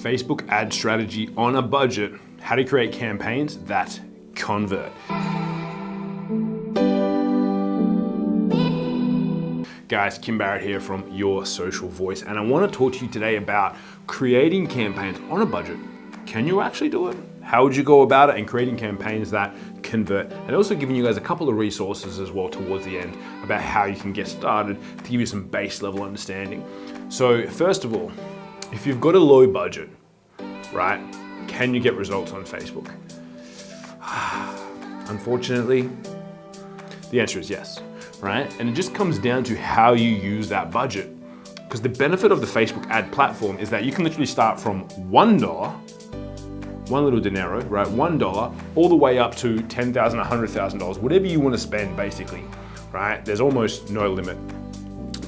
Facebook ad strategy on a budget, how to create campaigns that convert. Guys, Kim Barrett here from Your Social Voice, and I want to talk to you today about creating campaigns on a budget. Can you actually do it? How would you go about it and creating campaigns that convert? And also giving you guys a couple of resources as well towards the end about how you can get started to give you some base level understanding. So first of all, if you've got a low budget, right, can you get results on Facebook? Unfortunately, the answer is yes right? And it just comes down to how you use that budget. Because the benefit of the Facebook ad platform is that you can literally start from $1, one little dinero, right? $1 all the way up to $10,000, $100,000, whatever you want to spend basically, right? There's almost no limit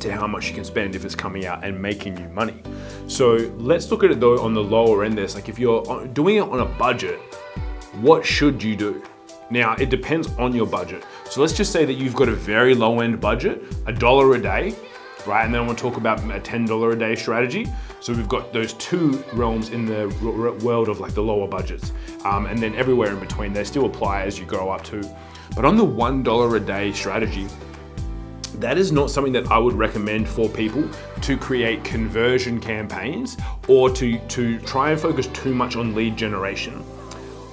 to how much you can spend if it's coming out and making you money. So let's look at it though on the lower end. This like if you're doing it on a budget, what should you do? Now, it depends on your budget. So let's just say that you've got a very low end budget, a dollar a day, right? And then I want to talk about a $10 a day strategy. So we've got those two realms in the world of like the lower budgets. Um, and then everywhere in between, they still apply as you grow up too. But on the $1 a day strategy, that is not something that I would recommend for people to create conversion campaigns or to, to try and focus too much on lead generation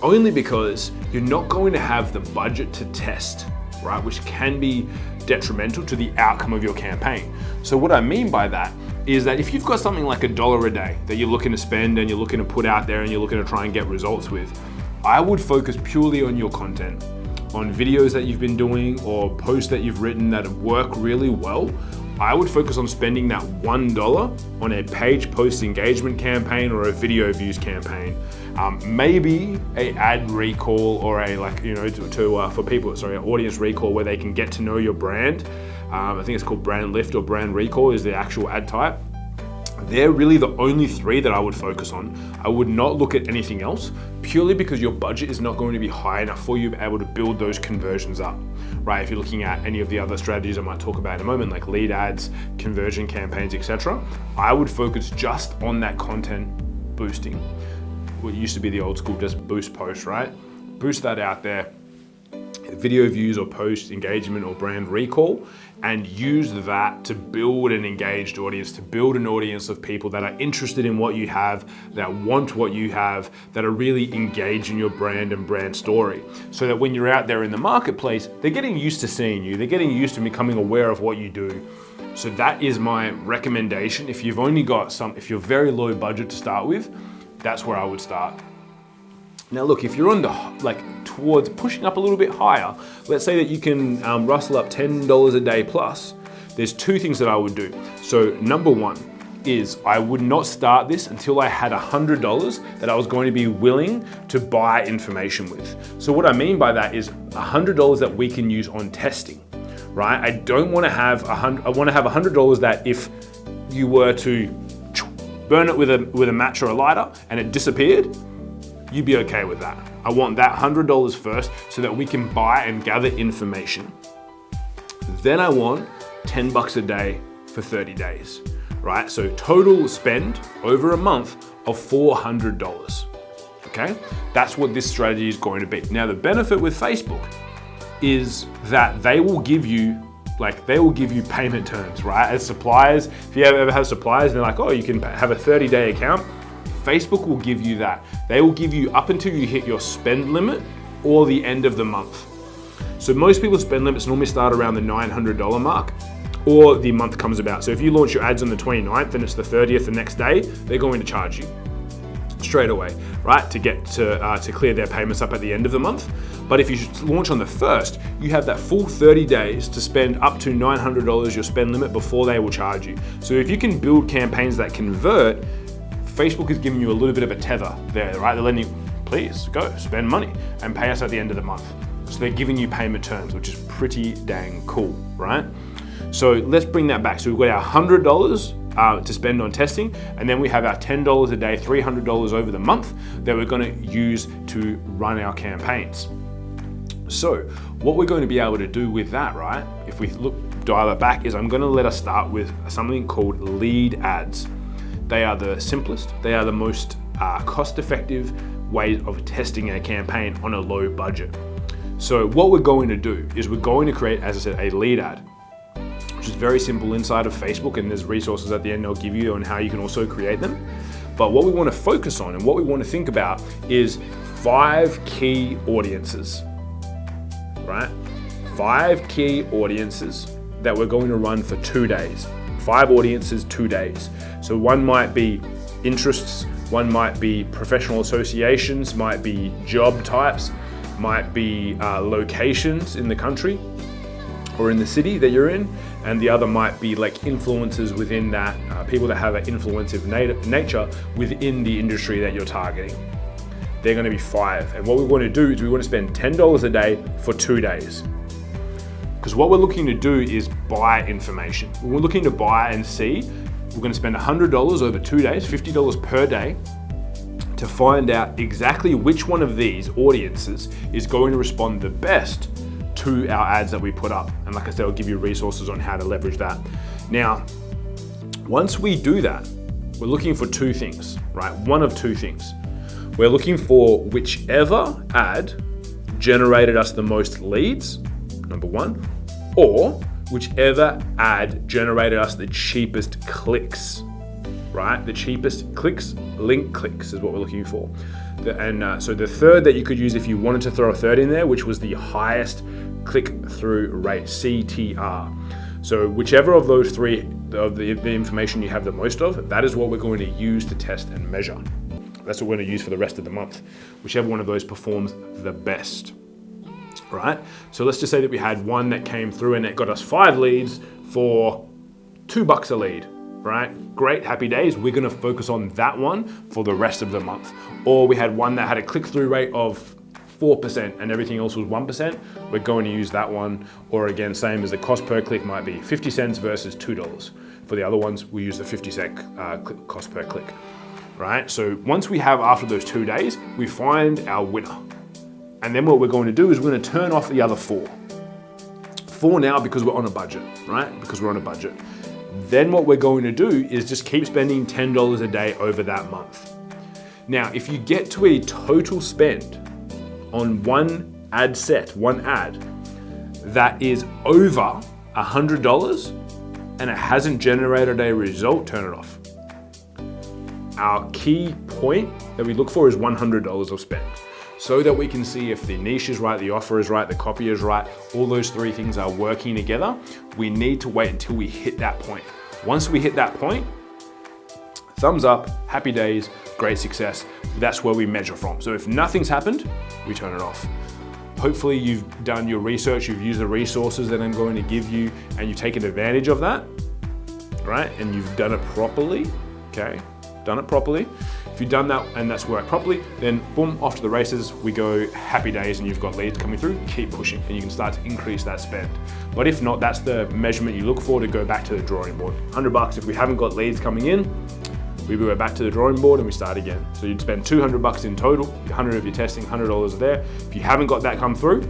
only because you're not going to have the budget to test, right? Which can be detrimental to the outcome of your campaign. So what I mean by that is that if you've got something like a dollar a day that you're looking to spend and you're looking to put out there and you're looking to try and get results with, I would focus purely on your content, on videos that you've been doing or posts that you've written that work really well. I would focus on spending that $1 on a page post engagement campaign or a video views campaign um, maybe a ad recall or a like, you know, to, to uh, for people, sorry, audience recall where they can get to know your brand. Um, I think it's called brand lift or brand recall is the actual ad type. They're really the only three that I would focus on. I would not look at anything else purely because your budget is not going to be high enough for you to be able to build those conversions up, right? If you're looking at any of the other strategies I might talk about in a moment, like lead ads, conversion campaigns, etc., I would focus just on that content boosting what used to be the old school just boost post, right? Boost that out there, video views or post engagement or brand recall and use that to build an engaged audience, to build an audience of people that are interested in what you have, that want what you have, that are really engaged in your brand and brand story. So that when you're out there in the marketplace, they're getting used to seeing you, they're getting used to becoming aware of what you do. So that is my recommendation. If you've only got some, if you're very low budget to start with, that's where I would start. Now look, if you're on the, like towards pushing up a little bit higher, let's say that you can um, rustle up $10 a day plus, there's two things that I would do. So number one is I would not start this until I had $100 that I was going to be willing to buy information with. So what I mean by that is $100 that we can use on testing, right? I don't wanna have, a hundred, I wanna have $100 that if you were to burn it with a, with a match or a lighter and it disappeared, you'd be okay with that. I want that $100 first so that we can buy and gather information. Then I want 10 bucks a day for 30 days, right? So total spend over a month of $400, okay? That's what this strategy is going to be. Now the benefit with Facebook is that they will give you like they will give you payment terms, right? As suppliers, if you ever have suppliers, they're like, oh, you can have a 30 day account. Facebook will give you that. They will give you up until you hit your spend limit or the end of the month. So most people's spend limits normally start around the $900 mark or the month comes about. So if you launch your ads on the 29th and it's the 30th the next day, they're going to charge you straight away, right? To get to, uh, to clear their payments up at the end of the month. But if you launch on the first, you have that full 30 days to spend up to $900 your spend limit before they will charge you. So if you can build campaigns that convert, Facebook is giving you a little bit of a tether there, right? They're letting you, please go spend money and pay us at the end of the month. So they're giving you payment terms, which is pretty dang cool, right? So let's bring that back. So we've got our $100 uh, to spend on testing. And then we have our $10 a day, $300 over the month that we're gonna use to run our campaigns. So what we're going to be able to do with that, right, if we look, dial it back, is I'm gonna let us start with something called lead ads. They are the simplest, they are the most uh, cost-effective ways of testing a campaign on a low budget. So what we're going to do is we're going to create, as I said, a lead ad, which is very simple inside of Facebook and there's resources at the end I'll give you on how you can also create them. But what we want to focus on and what we want to think about is five key audiences, right? Five key audiences that we're going to run for two days. Five audiences, two days. So one might be interests, one might be professional associations, might be job types, might be uh, locations in the country or in the city that you're in, and the other might be like influencers within that, uh, people that have an influensive nat nature within the industry that you're targeting. They're gonna be five. And what we wanna do is we wanna spend $10 a day for two days. Because what we're looking to do is buy information. We're looking to buy and see, we're gonna spend $100 over two days, $50 per day, to find out exactly which one of these audiences is going to respond the best to our ads that we put up. And like I said, I'll give you resources on how to leverage that. Now, once we do that, we're looking for two things, right? One of two things. We're looking for whichever ad generated us the most leads, number one, or whichever ad generated us the cheapest clicks, right? The cheapest clicks, link clicks is what we're looking for. And uh, so the third that you could use if you wanted to throw a third in there, which was the highest click-through rate, CTR. So whichever of those three of the, the information you have the most of, that is what we're going to use to test and measure. That's what we're going to use for the rest of the month, whichever one of those performs the best. Right? So let's just say that we had one that came through and it got us five leads for two bucks a lead right? Great, happy days. We're gonna focus on that one for the rest of the month. Or we had one that had a click-through rate of 4% and everything else was 1%, we're going to use that one. Or again, same as the cost per click might be 50 cents versus $2. For the other ones, we use the 50 cent uh, cost per click, right? So once we have, after those two days, we find our winner. And then what we're going to do is we're gonna turn off the other four. Four now because we're on a budget, right? Because we're on a budget. Then what we're going to do is just keep spending $10 a day over that month. Now, if you get to a total spend on one ad set, one ad, that is over $100 and it hasn't generated a result, turn it off. Our key point that we look for is $100 of spend so that we can see if the niche is right, the offer is right, the copy is right, all those three things are working together, we need to wait until we hit that point. Once we hit that point, thumbs up, happy days, great success. That's where we measure from. So if nothing's happened, we turn it off. Hopefully you've done your research, you've used the resources that I'm going to give you and you've taken advantage of that, right? And you've done it properly, okay? Done it properly. If you've done that and that's worked properly, then boom, off to the races, we go happy days and you've got leads coming through, keep pushing and you can start to increase that spend. But if not, that's the measurement you look for to go back to the drawing board. 100 bucks, if we haven't got leads coming in, we go back to the drawing board and we start again. So you'd spend 200 bucks in total, 100 if you're testing, $100 there. If you haven't got that come through,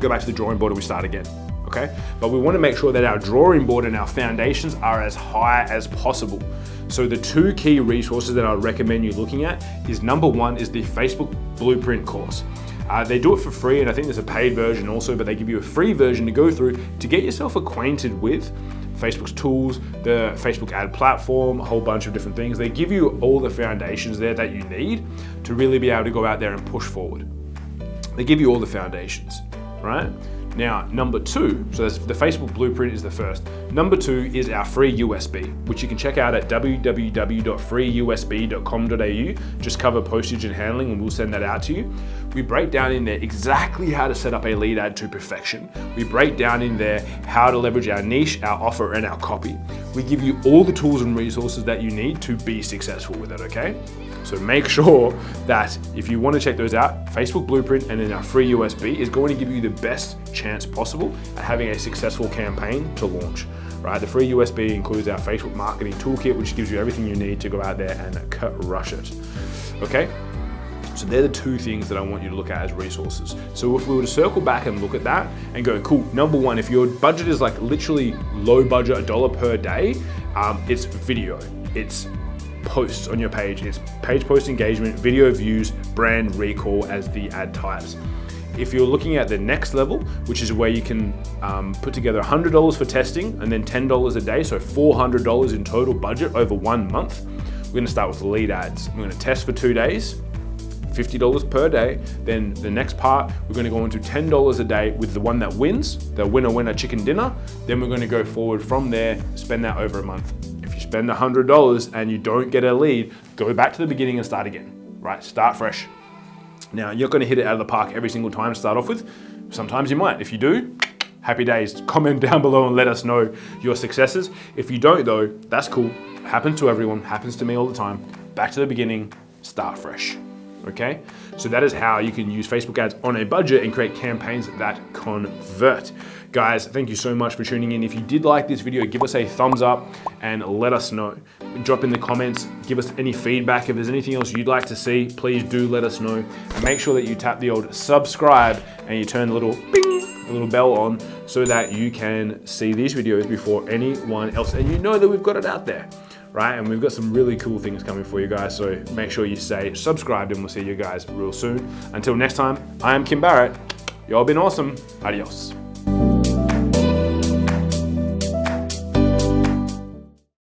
go back to the drawing board and we start again okay? But we wanna make sure that our drawing board and our foundations are as high as possible. So the two key resources that I recommend you looking at is number one is the Facebook Blueprint course. Uh, they do it for free and I think there's a paid version also, but they give you a free version to go through to get yourself acquainted with Facebook's tools, the Facebook ad platform, a whole bunch of different things. They give you all the foundations there that you need to really be able to go out there and push forward. They give you all the foundations, right? Now, number two, so the Facebook Blueprint is the first. Number two is our free USB, which you can check out at www.freeusb.com.au. Just cover postage and handling and we'll send that out to you. We break down in there exactly how to set up a lead ad to perfection. We break down in there how to leverage our niche, our offer, and our copy. We give you all the tools and resources that you need to be successful with it, okay? So make sure that if you want to check those out, Facebook Blueprint and then our free USB is going to give you the best chance possible at having a successful campaign to launch. Right, the free USB includes our Facebook marketing toolkit, which gives you everything you need to go out there and crush it. Okay, so they're the two things that I want you to look at as resources. So if we were to circle back and look at that and go, cool, number one, if your budget is like literally low budget, a dollar per day, um, it's video, it's posts on your page. It's page post engagement, video views, brand recall as the ad types. If you're looking at the next level, which is where you can um, put together $100 for testing and then $10 a day, so $400 in total budget over one month, we're gonna start with lead ads. We're gonna test for two days, $50 per day. Then the next part, we're gonna go into $10 a day with the one that wins, the winner winner chicken dinner. Then we're gonna go forward from there, spend that over a month. If you spend $100 and you don't get a lead, go back to the beginning and start again, right? Start fresh. Now, you're gonna hit it out of the park every single time to start off with. Sometimes you might. If you do, happy days. Comment down below and let us know your successes. If you don't though, that's cool. Happens to everyone, happens to me all the time. Back to the beginning, start fresh okay? So that is how you can use Facebook ads on a budget and create campaigns that convert. Guys, thank you so much for tuning in. If you did like this video, give us a thumbs up and let us know. Drop in the comments, give us any feedback. If there's anything else you'd like to see, please do let us know. And make sure that you tap the old subscribe and you turn the little bing, the little bell on so that you can see these videos before anyone else. And you know that we've got it out there right? And we've got some really cool things coming for you guys. So make sure you stay subscribed and we'll see you guys real soon. Until next time, I am Kim Barrett. Y'all been awesome. Adios.